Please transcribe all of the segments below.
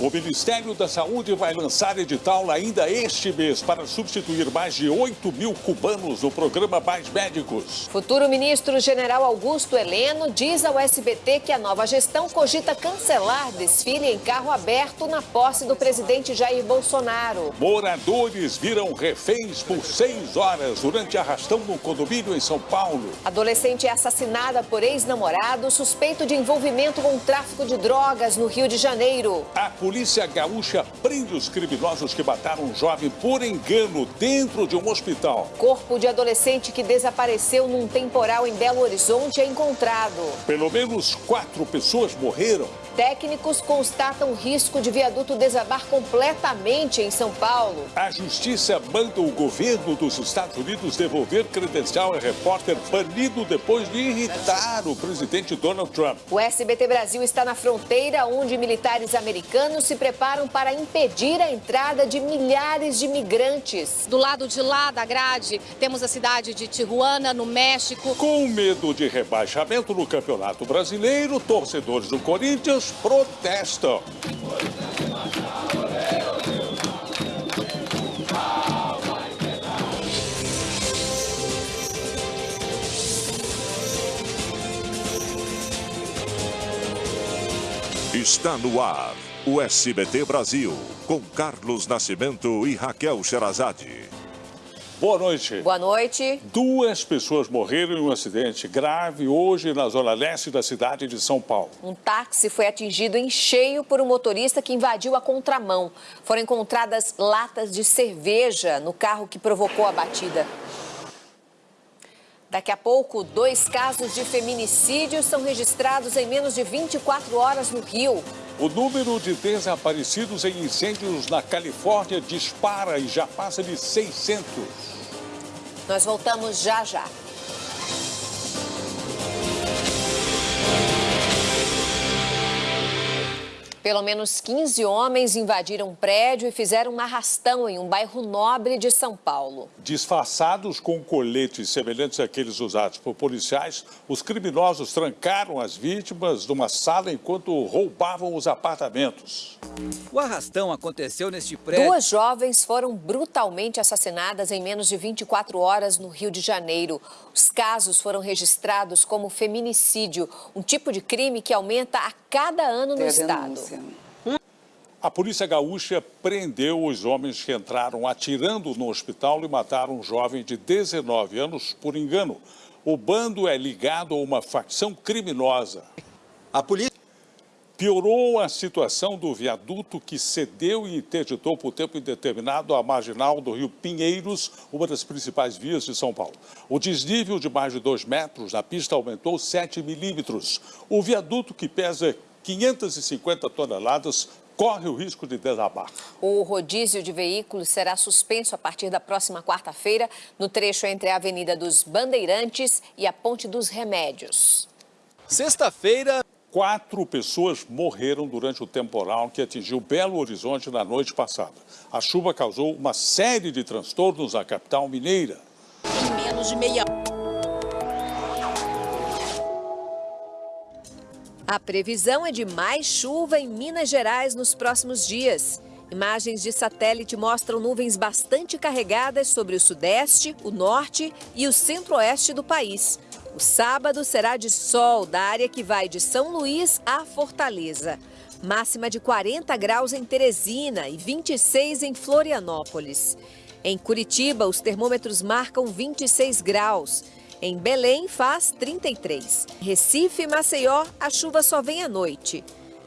O Ministério da Saúde vai lançar edital ainda este mês para substituir mais de 8 mil cubanos no programa Mais Médicos. Futuro ministro general Augusto Heleno diz ao SBT que a nova gestão cogita cancelar desfile em carro aberto na posse do presidente Jair Bolsonaro. Moradores viram reféns por seis horas durante arrastão no condomínio em São Paulo. Adolescente é assassinada por ex-namorado suspeito de envolvimento com tráfico de drogas no Rio de Janeiro. A polícia gaúcha prende os criminosos que mataram um jovem por engano dentro de um hospital. Corpo de adolescente que desapareceu num temporal em Belo Horizonte é encontrado. Pelo menos quatro pessoas morreram. Técnicos constatam risco de viaduto desabar completamente em São Paulo. A justiça manda o governo dos Estados Unidos devolver credencial a repórter banido depois de irritar o presidente Donald Trump. O SBT Brasil está na fronteira onde militares americanos se preparam para impedir a entrada de milhares de migrantes. Do lado de lá da grade, temos a cidade de Tijuana, no México. Com medo de rebaixamento no Campeonato Brasileiro, torcedores do Corinthians protestam. Está no ar o SBT Brasil, com Carlos Nascimento e Raquel Sherazade. Boa noite. Boa noite. Duas pessoas morreram em um acidente grave hoje na zona leste da cidade de São Paulo. Um táxi foi atingido em cheio por um motorista que invadiu a contramão. Foram encontradas latas de cerveja no carro que provocou a batida. Daqui a pouco, dois casos de feminicídio são registrados em menos de 24 horas no Rio. O número de desaparecidos em incêndios na Califórnia dispara e já passa de 600. Nós voltamos já já. Pelo menos 15 homens invadiram um prédio e fizeram um arrastão em um bairro nobre de São Paulo. Disfarçados com coletes semelhantes àqueles usados por policiais, os criminosos trancaram as vítimas numa sala enquanto roubavam os apartamentos. O arrastão aconteceu neste prédio. Duas jovens foram brutalmente assassinadas em menos de 24 horas no Rio de Janeiro. Os casos foram registrados como feminicídio, um tipo de crime que aumenta a cada ano no estado. A polícia gaúcha prendeu os homens que entraram atirando no hospital e mataram um jovem de 19 anos por engano. O bando é ligado a uma facção criminosa. A polícia Piorou a situação do viaduto que cedeu e interditou por tempo indeterminado a marginal do rio Pinheiros, uma das principais vias de São Paulo. O desnível de mais de 2 metros na pista aumentou 7 milímetros. O viaduto, que pesa 550 toneladas, corre o risco de desabar. O rodízio de veículos será suspenso a partir da próxima quarta-feira no trecho entre a Avenida dos Bandeirantes e a Ponte dos Remédios. Sexta-feira. Quatro pessoas morreram durante o temporal que atingiu Belo Horizonte na noite passada. A chuva causou uma série de transtornos na capital mineira. Em menos de meia A previsão é de mais chuva em Minas Gerais nos próximos dias. Imagens de satélite mostram nuvens bastante carregadas sobre o sudeste, o norte e o centro-oeste do país. O sábado será de sol da área que vai de São Luís a Fortaleza. Máxima de 40 graus em Teresina e 26 em Florianópolis. Em Curitiba, os termômetros marcam 26 graus. Em Belém, faz 33. Recife e Maceió, a chuva só vem à noite.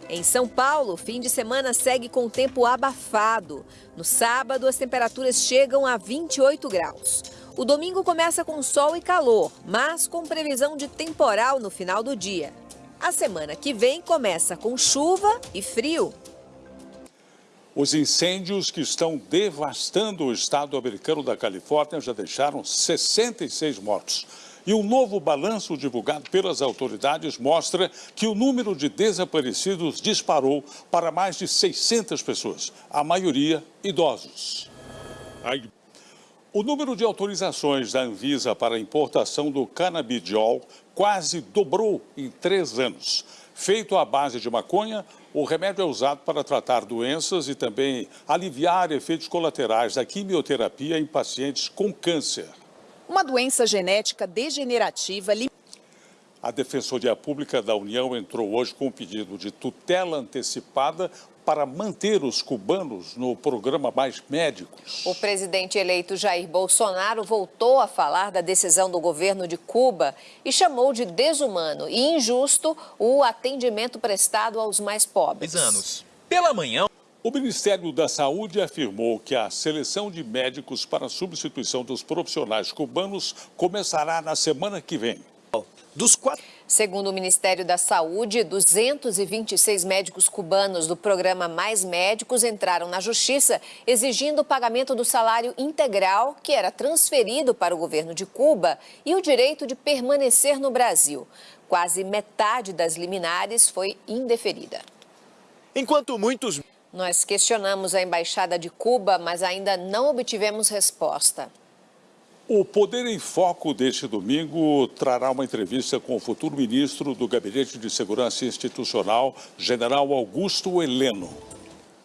Em São Paulo, fim de semana segue com tempo abafado. No sábado, as temperaturas chegam a 28 graus. O domingo começa com sol e calor, mas com previsão de temporal no final do dia. A semana que vem começa com chuva e frio. Os incêndios que estão devastando o estado americano da Califórnia já deixaram 66 mortos. E um novo balanço divulgado pelas autoridades mostra que o número de desaparecidos disparou para mais de 600 pessoas, a maioria idosos. O número de autorizações da Anvisa para a importação do canabidiol quase dobrou em três anos. Feito à base de maconha, O remédio é usado para tratar doenças e também aliviar efeitos colaterais da quimioterapia em pacientes com câncer. Uma doença genética degenerativa a Defensoria Pública da União entrou hoje com um pedido de tutela antecipada para manter os cubanos no programa Mais Médicos. O presidente eleito Jair Bolsonaro voltou a falar da decisão do governo de Cuba e chamou de desumano e injusto o atendimento prestado aos mais pobres. anos. Pela manhã. O Ministério da Saúde afirmou que a seleção de médicos para a substituição dos profissionais cubanos começará na semana que vem. Dos quatro... Segundo o Ministério da Saúde, 226 médicos cubanos do programa Mais Médicos entraram na Justiça exigindo o pagamento do salário integral que era transferido para o governo de Cuba e o direito de permanecer no Brasil. Quase metade das liminares foi indeferida. Enquanto muitos... Nós questionamos a Embaixada de Cuba, mas ainda não obtivemos resposta. O Poder em Foco deste domingo trará uma entrevista com o futuro ministro do Gabinete de Segurança Institucional, general Augusto Heleno.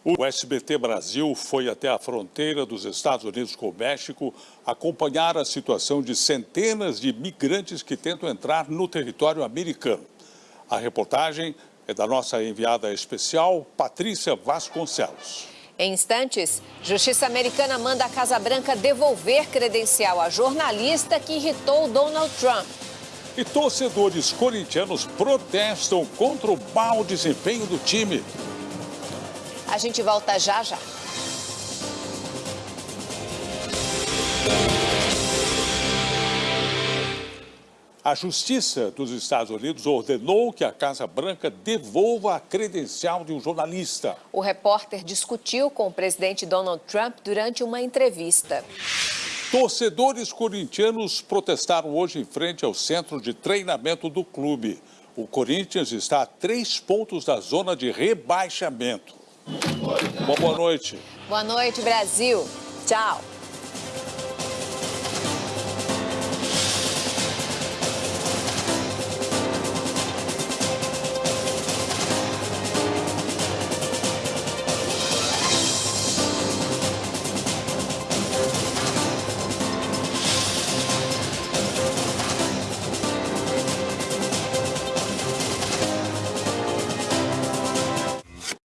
O SBT Brasil foi até a fronteira dos Estados Unidos com o México acompanhar a situação de centenas de migrantes que tentam entrar no território americano. A reportagem é da nossa enviada especial, Patrícia Vasconcelos. Em instantes, Justiça Americana manda a Casa Branca devolver credencial a jornalista que irritou Donald Trump. E torcedores corintianos protestam contra o mau desempenho do time. A gente volta já já. A Justiça dos Estados Unidos ordenou que a Casa Branca devolva a credencial de um jornalista. O repórter discutiu com o presidente Donald Trump durante uma entrevista. Torcedores corintianos protestaram hoje em frente ao centro de treinamento do clube. O Corinthians está a três pontos da zona de rebaixamento. Uma boa noite. Boa noite, Brasil. Tchau.